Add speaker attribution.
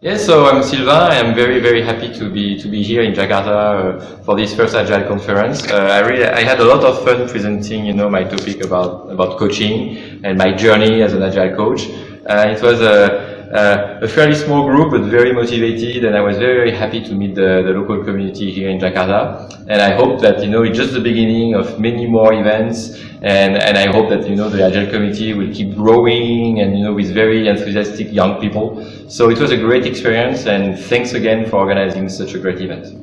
Speaker 1: Yes, so I'm Sylvain. I'm very, very happy to be to be here in Jakarta uh, for this first Agile conference. Uh, I really I had a lot of fun presenting, you know, my topic about about coaching and my journey as an Agile coach. Uh, it was a uh, a fairly small group, but very motivated, and I was very, very happy to meet the, the local community here in Jakarta. And I hope that, you know, it's just the beginning of many more events, and, and I hope that, you know, the Agile community will keep growing, and, you know, with very enthusiastic young people. So it was a great experience, and thanks again for organizing such a great event.